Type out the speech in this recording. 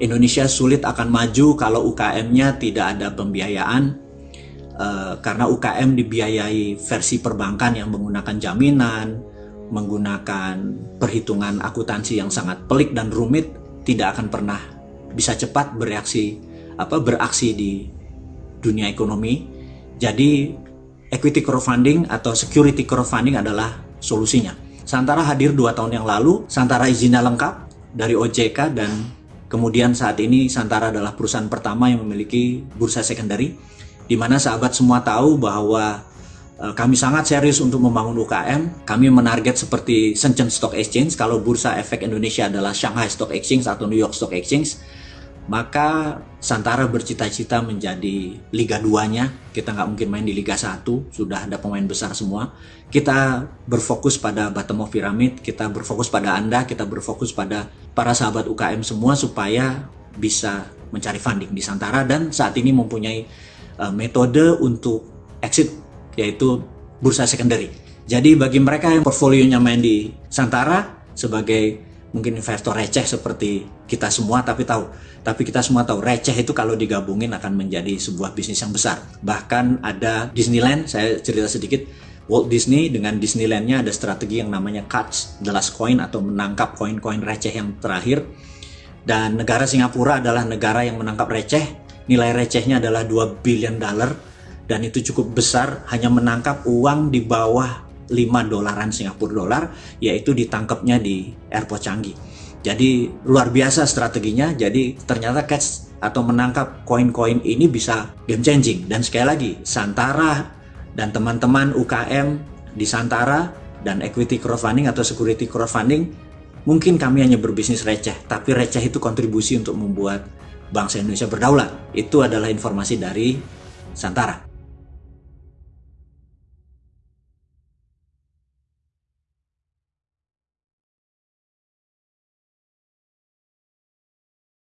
Indonesia sulit akan maju kalau UKM-nya tidak ada pembiayaan uh, karena UKM dibiayai versi perbankan yang menggunakan jaminan, menggunakan perhitungan akuntansi yang sangat pelik dan rumit, tidak akan pernah bisa cepat bereaksi apa beraksi di dunia ekonomi. Jadi equity crowdfunding atau security crowdfunding adalah solusinya. Santara hadir dua tahun yang lalu, Santara izinnya lengkap dari OJK dan Kemudian saat ini Santara adalah perusahaan pertama yang memiliki bursa secondary, di mana sahabat semua tahu bahwa e, kami sangat serius untuk membangun UKM. Kami menarget seperti Shenzhen Stock Exchange, kalau bursa efek Indonesia adalah Shanghai Stock Exchange atau New York Stock Exchange, maka Santara bercita-cita menjadi Liga 2-nya. Kita nggak mungkin main di Liga 1, sudah ada pemain besar semua. Kita berfokus pada bottom of pyramid, kita berfokus pada Anda, kita berfokus pada para sahabat UKM semua supaya bisa mencari funding di Santara dan saat ini mempunyai uh, metode untuk exit yaitu bursa secondary. Jadi bagi mereka yang portfolionya main di Santara sebagai mungkin investor receh seperti kita semua tapi tahu. Tapi kita semua tahu receh itu kalau digabungin akan menjadi sebuah bisnis yang besar. Bahkan ada Disneyland saya cerita sedikit. Walt Disney dengan Disneylandnya ada strategi yang namanya catch the last coin atau menangkap koin-koin receh yang terakhir. Dan negara Singapura adalah negara yang menangkap receh. Nilai recehnya adalah 2 billion dollar. Dan itu cukup besar hanya menangkap uang di bawah 5 dolaran Singapura dolar yaitu ditangkapnya di airport Canggih. Jadi luar biasa strateginya. Jadi ternyata catch atau menangkap koin-koin ini bisa game changing. Dan sekali lagi Santara dan teman-teman UKM di Santara dan equity crowdfunding atau security crowdfunding mungkin kami hanya berbisnis receh, tapi receh itu kontribusi untuk membuat bangsa Indonesia berdaulat. Itu adalah informasi dari Santara.